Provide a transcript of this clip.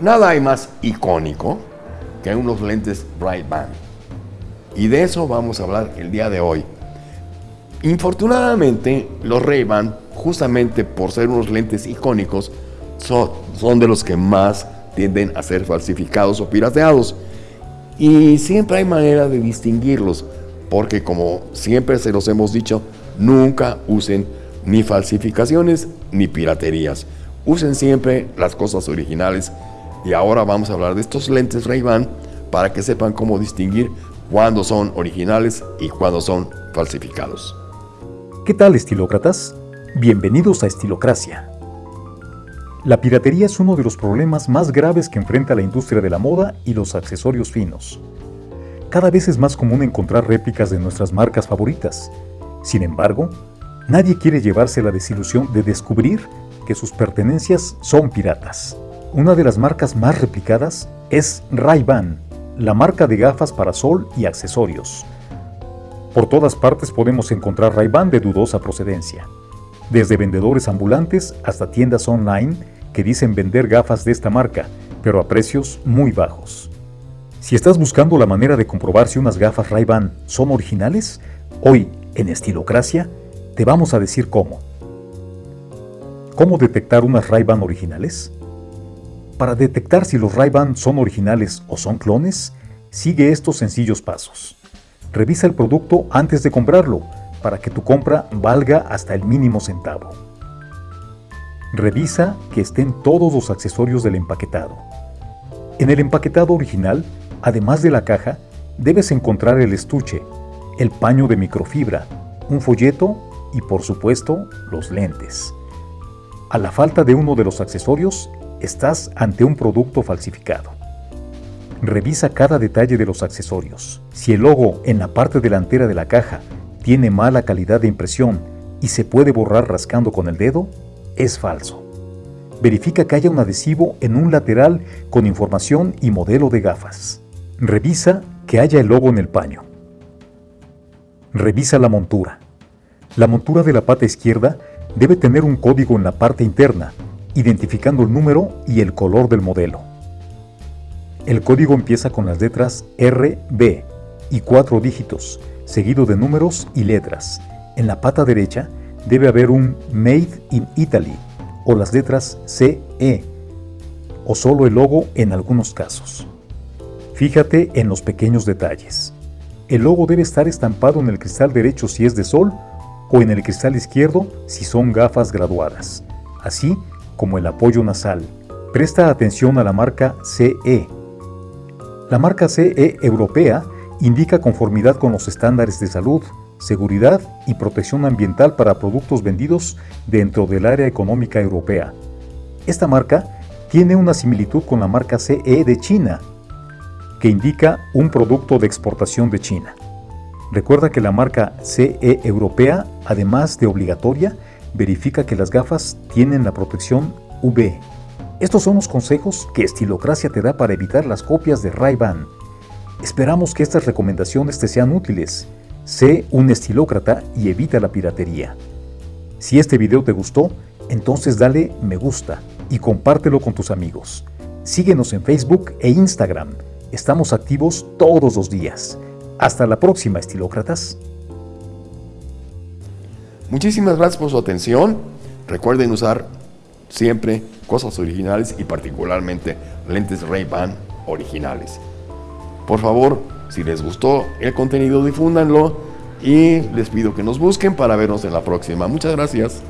Nada hay más icónico que unos lentes Ray-Ban. Y de eso vamos a hablar el día de hoy. Infortunadamente, los Ray-Ban, justamente por ser unos lentes icónicos, son, son de los que más tienden a ser falsificados o pirateados. Y siempre hay manera de distinguirlos, porque como siempre se los hemos dicho, nunca usen ni falsificaciones ni piraterías. Usen siempre las cosas originales. Y ahora vamos a hablar de estos lentes Ray-Ban para que sepan cómo distinguir cuándo son originales y cuándo son falsificados. ¿Qué tal estilócratas? Bienvenidos a Estilocracia. La piratería es uno de los problemas más graves que enfrenta la industria de la moda y los accesorios finos. Cada vez es más común encontrar réplicas de nuestras marcas favoritas. Sin embargo, nadie quiere llevarse la desilusión de descubrir que sus pertenencias son piratas. Una de las marcas más replicadas es Ray-Ban, la marca de gafas para sol y accesorios. Por todas partes podemos encontrar Ray-Ban de dudosa procedencia, desde vendedores ambulantes hasta tiendas online que dicen vender gafas de esta marca, pero a precios muy bajos. Si estás buscando la manera de comprobar si unas gafas Ray-Ban son originales, hoy en Estilocracia te vamos a decir cómo. ¿Cómo detectar unas Ray-Ban originales? Para detectar si los Ray-Ban son originales o son clones, sigue estos sencillos pasos. Revisa el producto antes de comprarlo para que tu compra valga hasta el mínimo centavo. Revisa que estén todos los accesorios del empaquetado. En el empaquetado original, además de la caja, debes encontrar el estuche, el paño de microfibra, un folleto y por supuesto los lentes. A la falta de uno de los accesorios, estás ante un producto falsificado. Revisa cada detalle de los accesorios. Si el logo en la parte delantera de la caja tiene mala calidad de impresión y se puede borrar rascando con el dedo, es falso. Verifica que haya un adhesivo en un lateral con información y modelo de gafas. Revisa que haya el logo en el paño. Revisa la montura. La montura de la pata izquierda debe tener un código en la parte interna, identificando el número y el color del modelo. El código empieza con las letras R, B y cuatro dígitos, seguido de números y letras. En la pata derecha debe haber un Made in Italy o las letras CE o solo el logo en algunos casos. Fíjate en los pequeños detalles. El logo debe estar estampado en el cristal derecho si es de sol o en el cristal izquierdo si son gafas graduadas, así como el apoyo nasal. Presta atención a la marca CE la marca CE europea indica conformidad con los estándares de salud, seguridad y protección ambiental para productos vendidos dentro del área económica europea. Esta marca tiene una similitud con la marca CE de China, que indica un producto de exportación de China. Recuerda que la marca CE europea, además de obligatoria, verifica que las gafas tienen la protección UV. Estos son los consejos que Estilocracia te da para evitar las copias de Ray-Ban. Esperamos que estas recomendaciones te sean útiles. Sé un estilócrata y evita la piratería. Si este video te gustó, entonces dale me gusta y compártelo con tus amigos. Síguenos en Facebook e Instagram. Estamos activos todos los días. Hasta la próxima, estilócratas. Muchísimas gracias por su atención. Recuerden usar siempre cosas originales y particularmente lentes Ray-Ban originales. Por favor, si les gustó el contenido, difúndanlo y les pido que nos busquen para vernos en la próxima. Muchas gracias.